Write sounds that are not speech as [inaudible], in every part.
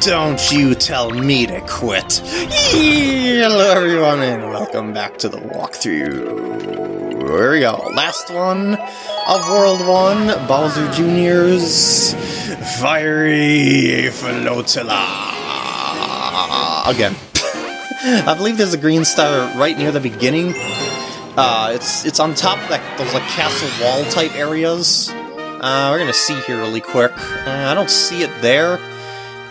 Don't you tell me to quit. Hello everyone and welcome back to the walkthrough. Here we go. Last one of World 1, Bowser Jr.'s Fiery Flotilla. Again. [laughs] I believe there's a green star right near the beginning. Uh, it's it's on top of that, those like castle wall type areas. Uh, we're gonna see here really quick. Uh, I don't see it there.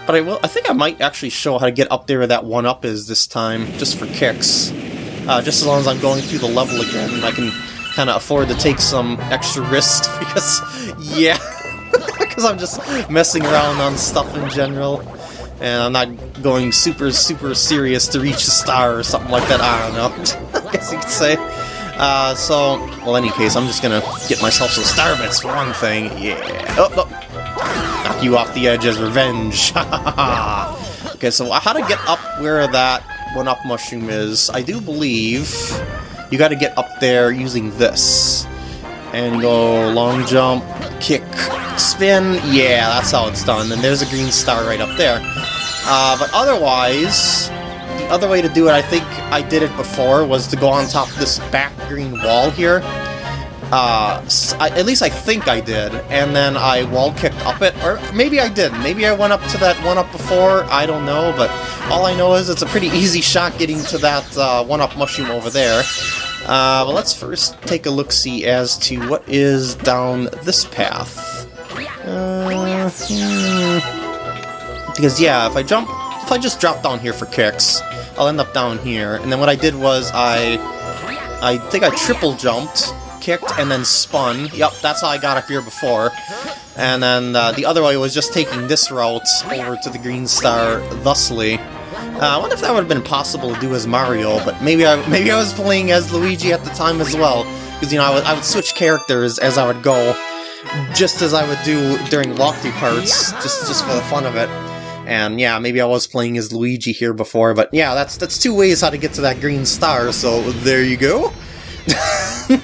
But I will. I think I might actually show how to get up there where that one up is this time, just for kicks. Uh, just as long as I'm going through the level again, and I can kind of afford to take some extra risks [laughs] because, yeah, [laughs] because I'm just messing around on stuff in general, and I'm not going super super serious to reach a star or something like that. I don't know. [laughs] I guess you could say. Uh, so, well, any case, I'm just gonna get myself some star bits for one thing. Yeah. Oh, oh knock you off the edge as revenge. [laughs] okay, so how to get up where that one-up mushroom is, I do believe you gotta get up there using this. And go long jump, kick, spin, yeah, that's how it's done. And there's a green star right up there. Uh, but otherwise, the other way to do it, I think I did it before, was to go on top of this back green wall here uh, I, at least I think I did, and then I wall kicked up it, or maybe I didn't. Maybe I went up to that one up before, I don't know, but all I know is it's a pretty easy shot getting to that uh, one-up mushroom over there. Uh, but let's first take a look-see as to what is down this path. Uh, hmm. Because, yeah, if I jump, if I just drop down here for kicks, I'll end up down here. And then what I did was I, I think I triple jumped, kicked and then spun. Yep, that's how I got up here before. And then uh, the other way was just taking this route over to the Green Star thusly. Uh, I wonder if that would have been possible to do as Mario, but maybe I [laughs] maybe I was playing as Luigi at the time as well. Because, you know, I would, I would switch characters as I would go, just as I would do during walkthrough parts, just, just for the fun of it. And yeah, maybe I was playing as Luigi here before, but yeah, that's that's two ways how to get to that green star, so there you go. [laughs]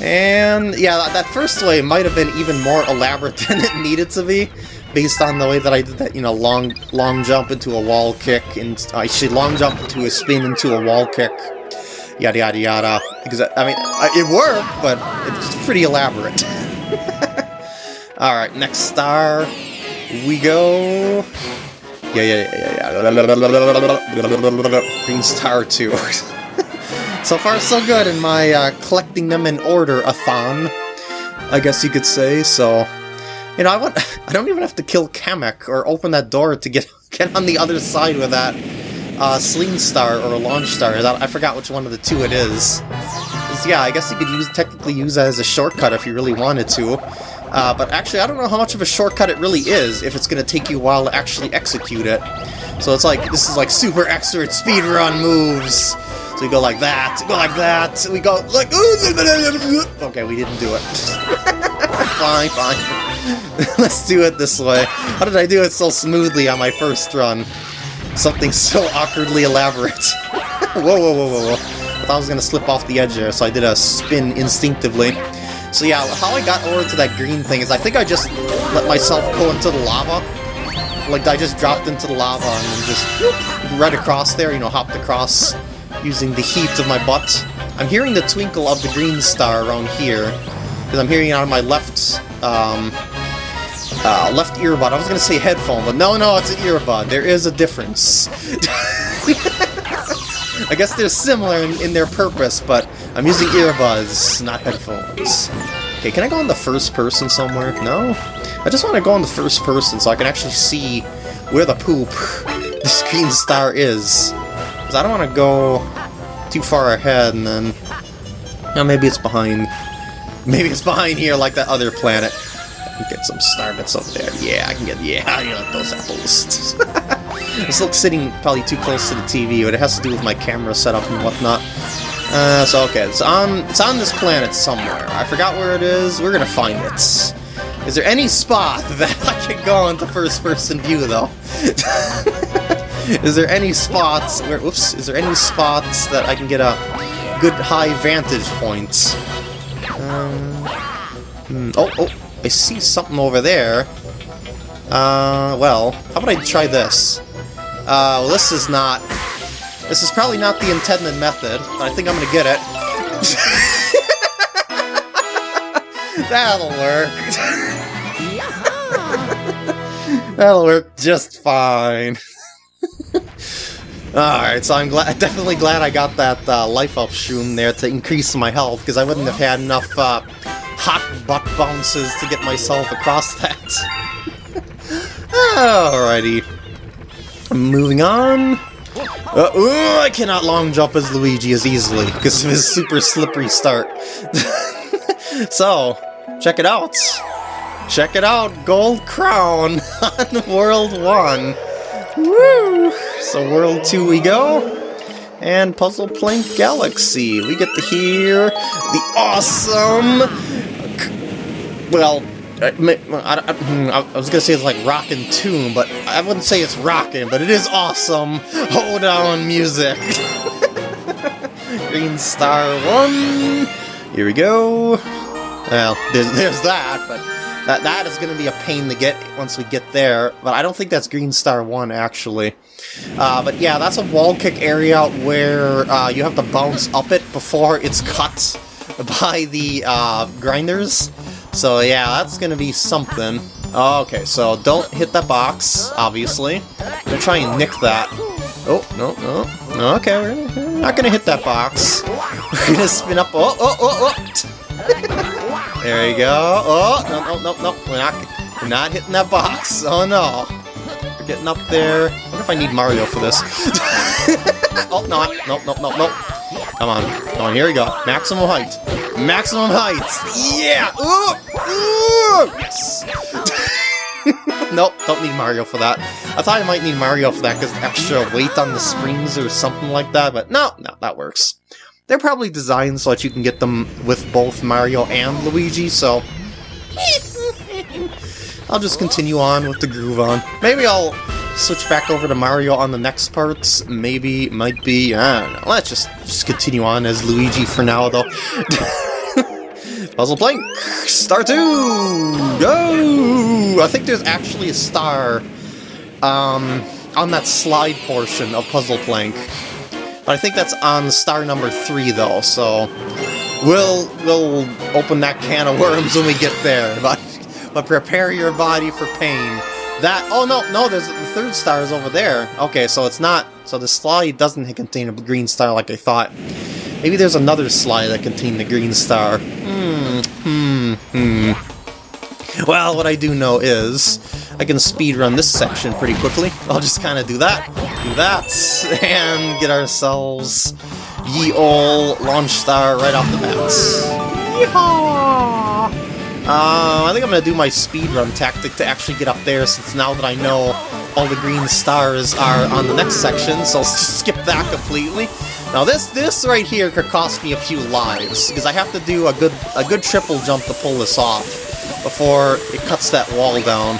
And yeah, that first way might have been even more elaborate [laughs] than it needed to be, based on the way that I did that, you know, long long jump into a wall kick, and uh, I should long jump into a spin into a wall kick, yada yada yada. Because, I mean, it worked, but it's pretty elaborate. [laughs] Alright, next star, we go... Yeah, yeah, yeah, yeah, yeah. Green star 2. [laughs] So far, so good in my uh, collecting them in order-a-thon, I guess you could say, so... You know, I want [laughs] I don't even have to kill Kamek or open that door to get [laughs] get on the other side with that uh, Sling Star or Launch Star. That, I forgot which one of the two it is. Yeah, I guess you could use technically use that as a shortcut if you really wanted to. Uh, but actually, I don't know how much of a shortcut it really is if it's going to take you a while to actually execute it. So it's like, this is like super expert speedrun moves. So we go like that, go like that, we go like... Okay, we didn't do it. [laughs] fine, fine. [laughs] Let's do it this way. How did I do it so smoothly on my first run? Something so awkwardly elaborate. [laughs] whoa, whoa, whoa, whoa, whoa. I thought I was going to slip off the edge there, so I did a spin instinctively. So yeah, how I got over to that green thing is I think I just let myself go into the lava. Like, I just dropped into the lava and then just right across there, you know, hopped across using the heat of my butt. I'm hearing the twinkle of the green star around here, because I'm hearing it out of my left, um, uh, left earbud. I was going to say headphone, but no, no, it's an earbud. There is a difference. [laughs] I guess they're similar in, in, their purpose, but I'm using earbuds, not headphones. Okay, can I go in the first person somewhere? No? I just want to go in the first person so I can actually see where the poop [laughs] this green star is. Because I don't want to go too far ahead and then... You maybe it's behind... Maybe it's behind here like that other planet. Get some star bits up there. Yeah, I can get... Yeah, [laughs] I get those apples. [laughs] this looks sitting probably too close to the TV, but it has to do with my camera setup and whatnot. Uh, so okay, it's on, it's on this planet somewhere. I forgot where it is. We're gonna find it. Is there any spot [laughs] that I can go into first-person view, though? Is there any spots where, oops, is there any spots that I can get a good high vantage point? Um, hmm, oh, oh, I see something over there. Uh, well, how about I try this? Uh, well, this is not... This is probably not the intended method, but I think I'm gonna get it. [laughs] That'll work. [laughs] That'll work just fine. Alright, so I'm [laughs] definitely glad I got that uh, life up shroom there to increase my health, because I wouldn't have had enough uh, hot butt bounces to get myself across [laughs] that. Alrighty. Moving on. Uh, ooh, I cannot long jump as Luigi as easily because of his super slippery start. [laughs] so, check it out. Check it out, Gold Crown on World 1. Woo! So World 2 we go. And Puzzle Plank Galaxy. We get to hear the awesome... Well, I, I, hmm, I, was gonna say it's like rockin' tune, but I wouldn't say it's rockin', but it is awesome. Hold on, music. [laughs] Green Star One. Here we go. Well, there's, there's that, but that that is gonna be a pain to get once we get there. But I don't think that's Green Star One actually. Uh, but yeah, that's a wall kick area where uh, you have to bounce up it before it's cut [laughs] by the uh, grinders. So yeah, that's gonna be something. Okay, so don't hit that box, obviously. I'm gonna try and nick that. Oh, no, no. Okay, we're not gonna hit that box. [laughs] We're gonna spin up. Oh, oh, oh, oh! [laughs] there you go. Oh, no, no, no, no. We're not, we're not hitting that box. Oh, no. We're getting up there. I wonder if I need Mario for this. [laughs] oh, no, no, no, no, no. Come on. Come on, here we go. Maximum height. Maximum height! Yeah! Ooh! Ooh! Yes! [laughs] nope, don't need Mario for that. I thought I might need Mario for that because extra weight on the springs or something like that, but no, no, that works. They're probably designed so that you can get them with both Mario and Luigi, so... [laughs] I'll just continue on with the groove on. Maybe I'll switch back over to Mario on the next parts. Maybe, might be, I don't know. Let's just, just continue on as Luigi for now, though. [laughs] Puzzle Plank! Star 2! Go! I think there's actually a star um, on that slide portion of Puzzle Plank. I think that's on star number 3, though, so... We'll, we'll open that can of worms when we get there, [laughs] but, but prepare your body for pain. That, oh no, no, there's the third star is over there. Okay, so it's not, so the slide doesn't contain a green star like I thought. Maybe there's another slide that contained the green star. Hmm, hmm, hmm. Well, what I do know is, I can speed run this section pretty quickly. I'll just kind of do that, do that, [laughs] and get ourselves ye ol' launch star right off the bat. Yeehaw! Uh, I think I'm going to do my speedrun tactic to actually get up there, since now that I know all the green stars are on the next section, so I'll skip that completely. Now this this right here could cost me a few lives, because I have to do a good a good triple jump to pull this off before it cuts that wall down.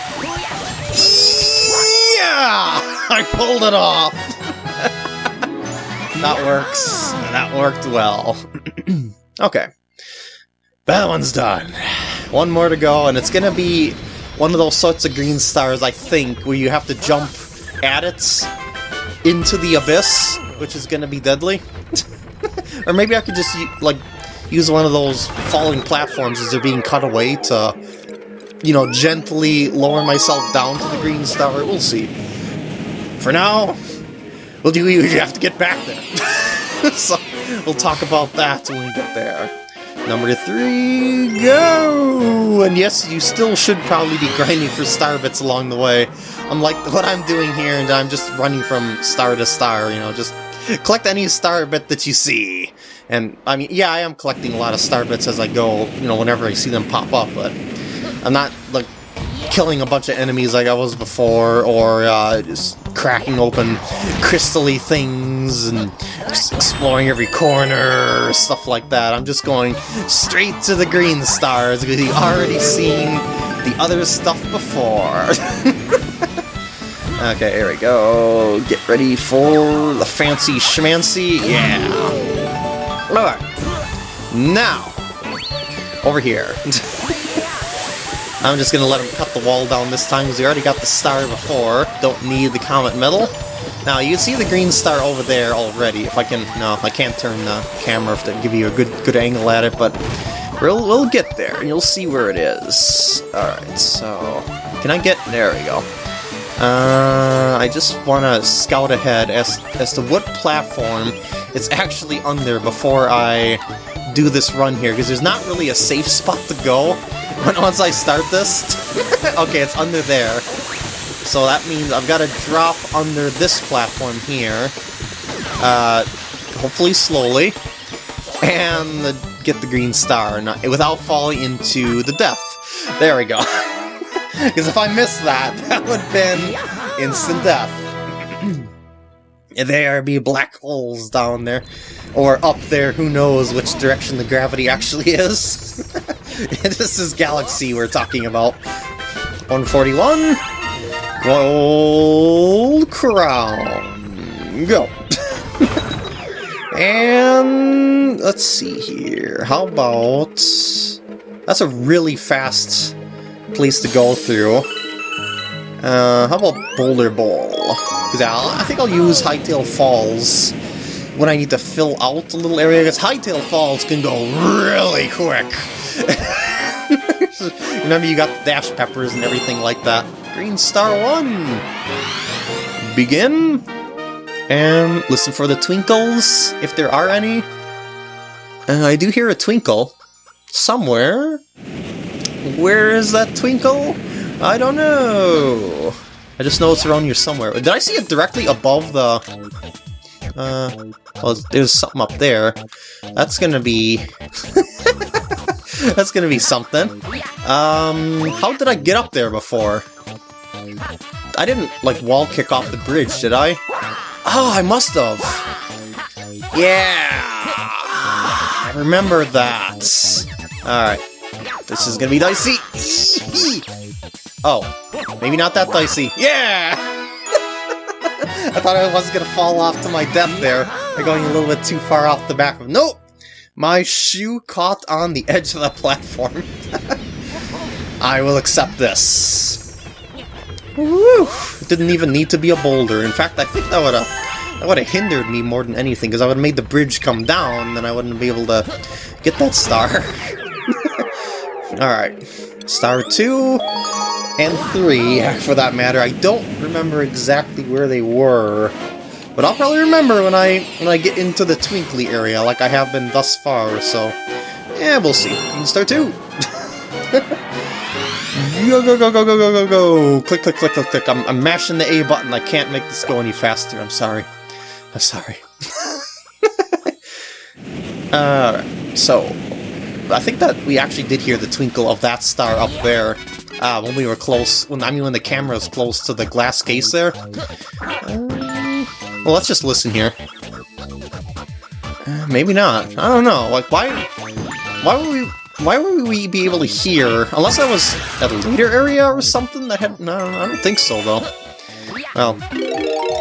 Yeah! [laughs] I pulled it off! that works. That worked well. [clears throat] okay. That one's done. One more to go, and it's gonna be one of those sorts of green stars, I think, where you have to jump at it into the abyss, which is to be deadly. [laughs] or maybe I could just, like, use one of those falling platforms as they're being cut away to, you know, gently lower myself down to the green star. We'll see. For now, we'll do you have to get back there. [laughs] so, we'll talk about that when we get there. Number three, go! And yes, you still should probably be grinding for star bits along the way. Unlike what I'm doing here, and I'm just running from star to star, you know, just collect any star bit that you see. And, I mean, yeah, I am collecting a lot of star bits as I go, you know, whenever I see them pop up, but I'm not, like, killing a bunch of enemies like I was before, or uh, just cracking open crystally things and exploring every corner, stuff like that. I'm just going straight to the green stars because you've already seen the other stuff before. [laughs] okay, here we go. Get ready for the fancy schmancy. Yeah. Alright. Now, over here. [laughs] I'm just gonna let him cut the wall down this time because we already got the star before. Don't need the comet medal. Now, you see the green star over there already. If I can... No, I can't turn the camera to give you a good good angle at it, but we'll, we'll get there, and you'll see where it is. Alright, so... Can I get... There we go. Uh, I just want to scout ahead as, as to what platform it's actually under before I do this run here, because there's not really a safe spot to go once I start this. [laughs] okay, it's under there. So that means I've got to drop under this platform here, uh, hopefully slowly, and get the green star not, without falling into the death. There we go. [laughs] Because if I missed that, [laughs] that would have been instant death. There be black holes down there. Or up there, who knows which direction the gravity actually [laughs] is. [laughs] this is Galaxy we're talking about. 141. Gold crown. Go. [laughs] and let's see here. How about... That's a really fast place to go through. Uh, how about Boulder Bowl? Because I think I'll use Hightail Falls when I need to fill out a little area, because Hightail Falls can go really quick. [laughs] Remember you got the dash peppers and everything like that. Green Star 1! Begin, and listen for the twinkles, if there are any. Uh, I do hear a twinkle. Somewhere. Where is that twinkle? I don't know. I just know it's around here somewhere. Did I see it directly above the... Uh, well, there's something up there. That's gonna be... [laughs] That's gonna be something. Um, how did I get up there before? I didn't, like, wall kick off the bridge, did I? Oh, I must have! Yeah! I remember that. Alright. This is gonna be dicey! Oh, maybe not that dicey. Yeah! [laughs] I thought I was gonna fall off to my death there by going a little bit too far off the back of- Nope! My shoe caught on the edge of the platform. [laughs] I will accept this. Woo! It didn't even need to be a boulder. In fact, I think that would have that would have hindered me more than anything, because I would have made the bridge come down, and I wouldn't be able to get that star. [laughs] Alright. Star 2 and 3, for that matter. I don't remember exactly where they were, but I'll probably remember when I when I get into the Twinkly area, like I have been thus far, so... Yeah, we'll see. Star 2! [laughs] Go, go, go, go, go, go, go, go! Click, click, click, click, click. I'm, I'm mashing the A button. I can't make this go any faster. I'm sorry. I'm sorry. Alright, [laughs] uh, so... I think that we actually did hear the twinkle of that star up there uh, when we were close, when I mean when the camera was close to the glass case there. Uh, well, let's just listen here. Uh, maybe not. I don't know. Like, why... Why would we why would we be able to hear? Unless that was at a later area or something that had... No, I don't think so, though. Well,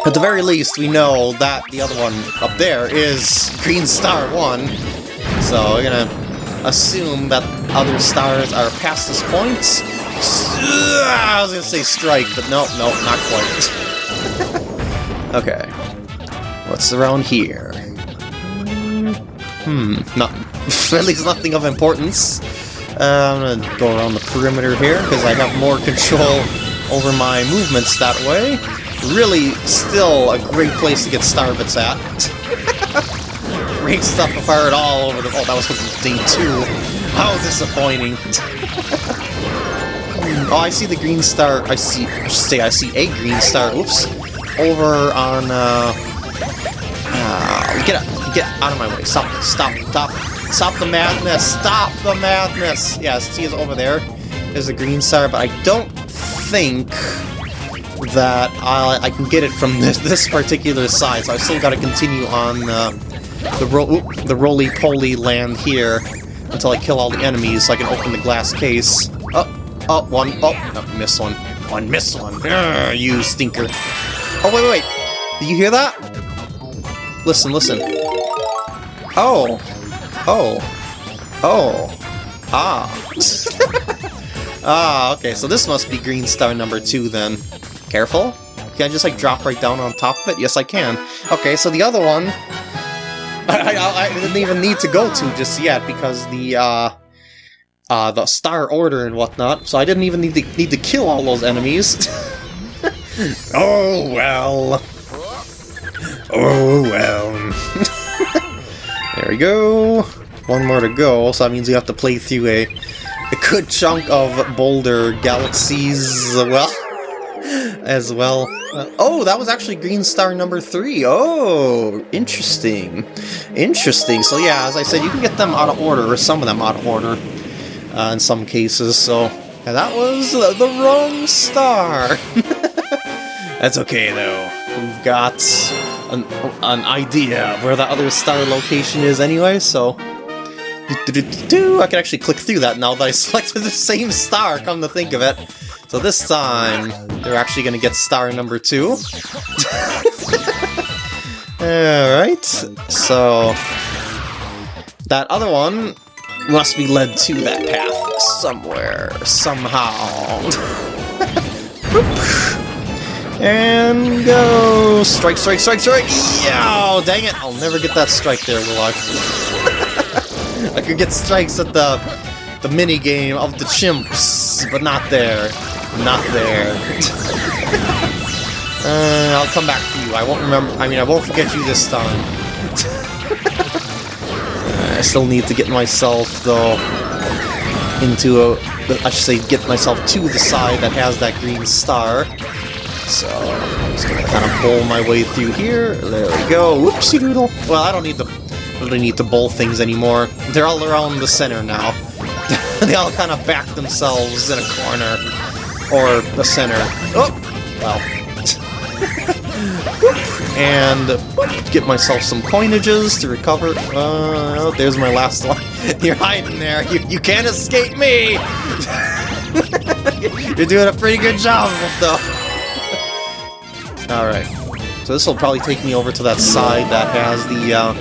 at the very least, we know that the other one up there is Green Star 1. So we're gonna assume that other stars are past this point. I was gonna say strike, but no, no, not quite. [laughs] okay. What's around here? Hmm, nothing. [laughs] At least nothing of importance. Uh, I'm gonna go around the perimeter here, because I have more [laughs] control over my movements that way. Really, still a great place to get starbits at. Break stuff apart all over the- oh, that was supposed to be day two. How disappointing. Oh, I see the green star- I see- I should say I see a green star, oops, over on, uh... uh get out, get out of my way. Stop, stop, stop. Stop the madness! Stop the madness! Yes, see is over there. There's a green star, but I don't think that I, I can get it from [laughs] this, this particular side, so I still gotta continue on uh, the, ro the roly-poly land here until I kill all the enemies so I can open the glass case. Oh, oh, one, oh, oh missed one. One, missed one. Urgh, you stinker. Oh, wait, wait, wait. Did you hear that? Listen, listen. Oh. Oh. Oh. Ah. [laughs] Ah, okay, so this must be green star number two then. Careful. Can I just like drop right down on top of it? Yes, I can. Okay, so the other one, [laughs] I, I, I didn't even need to go to just yet because the uh, uh, the star order and whatnot. So I didn't even need to need to kill all those enemies. [laughs] oh well. Oh well. [laughs] there we go. One more to go, so that means we have to play through a, a good chunk of Boulder Galaxies, well, [laughs] as well. Uh, oh, that was actually Green Star number three. Oh, interesting. Interesting. So yeah, as I said, you can get them out of order, or some of them out of order, uh, in some cases, so... That was the, wrong star! [laughs] That's okay, though. We've got an, an idea where the other star location is anyway, so... Do, do, do, I can actually click through that now that I [laughs] selected the same star, come to think of it. So this time, they're actually going to get star number two. [laughs] Alright, so... That other one must be led to that path somewhere, somehow. [laughs] and go! Strike, strike, strike, strike! Yeah! Dang it! I'll never get that strike there, will I? [laughs] I could get strikes at the the mini game of the chimps, but not there. Not there. [laughs] uh, I'll come back to you. I won't remember. I mean, I won't forget you this time. I still need to get myself, though, into a... I should say, get myself to the side that has that green star. So, I'm just gonna kind of pull my way through here. There we go. Whoopsie doodle. Well, I don't need to really need to bowl things anymore. They're all around the center now. [laughs] they all kind of back themselves in a corner. Or the center. Oh! Well. [laughs] and get myself some coinages to recover. Uh, oh, there's my last one. [laughs] You're hiding there. You, you can't escape me! [laughs] You're doing a pretty good job though. [laughs] Alright. So this will probably take me over to that side that has the uh,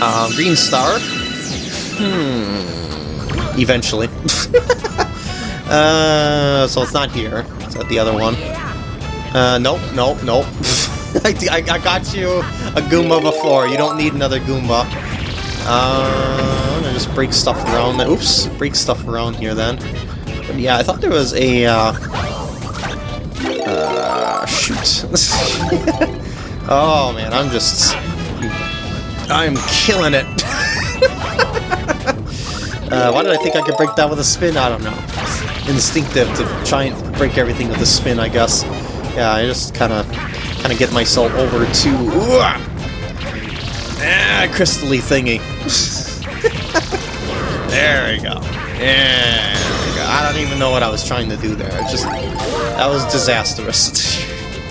uh, green star. Hmm. Eventually. uh, so it's not here. It's at the other one. Uh, nope, nope, nope. [laughs] I, I, I, got you a Goomba before. You don't need another Goomba. Uh, I'm gonna just break stuff around. Oops, break stuff around here then. But yeah, I thought there was a, uh, shoot. [laughs] oh man, I'm just... I'm killing it. [laughs] uh, why did I think I could break that with a spin? I don't know. Instinctive to try and break everything with a spin, I guess. Yeah, I just kind of kind of get myself over to... Ah, crystally thingy. [laughs] there we go. Yeah, there we go. I don't even know what I was trying to do there. It just... That was disastrous.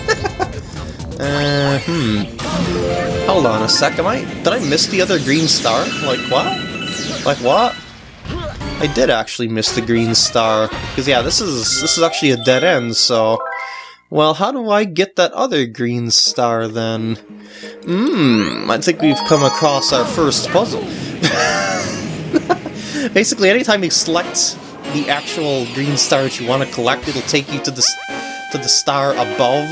[laughs] uh, hmm. Hold on a sec, am I... Did I miss the other green star? Like, what? Like, what? I did actually miss the green star. Because, yeah, this is this is actually a dead end, so... Well, how do I get that other green star, then? Hmm, I think we've come across our first puzzle. [laughs] Basically, anytime you select the actual green star that you want to collect, it'll take you to the to the star above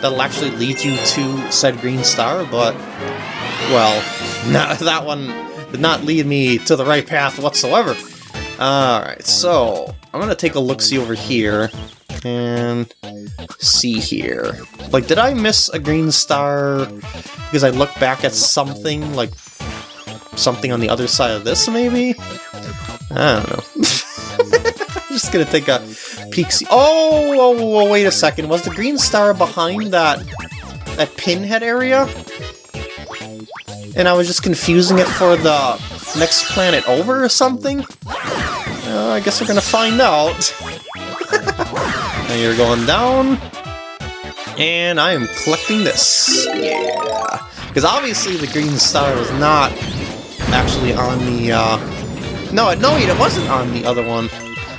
that'll actually lead you to said green star, but, well, [laughs] that one did not lead me to the right path whatsoever. Alright, so, I'm gonna take a look-see over here, and see here. Like, did I miss a green star because I looked back at something, like, something on the other side of this, maybe? I don't know. [laughs] I'm just gonna take a peek. See oh, oh, oh, wait a second. Was the green star behind that that pinhead area? And I was just confusing it for the next planet over or something? Uh, I guess we're gonna find out. [laughs] you're going down. And I am collecting this. Yeah. Because obviously the green star was not actually on the, uh... No, no, it wasn't on the other one.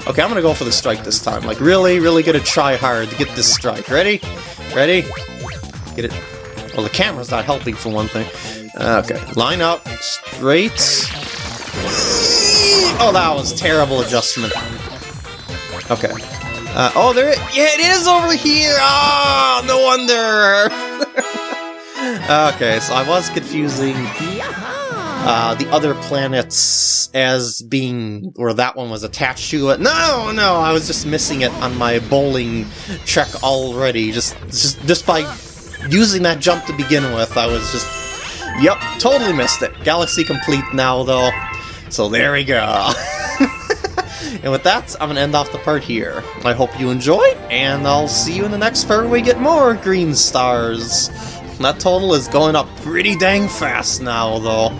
Okay, I'm gonna go for the strike this time. Like, really, really gonna try hard to get this strike. Ready? Ready? Get it. Well, the camera's not helping for one thing. Okay, line up, straight. Oh, that was terrible adjustment. Okay. Uh, oh, there. Yeah, it is over here. Oh, no wonder. [laughs] okay, so I was confusing uh, the other planets as being where that one was attached to it. No, no, I was just missing it on my bowling check already. Just, just, just by using that jump to begin with, I was just, yep, totally missed it. Galaxy complete now, though. So there we go. [laughs] and with that, I'm gonna end off the part here. I hope you enjoyed, and I'll see you in the next part where we get more green stars. That total is going up pretty dang fast now, though.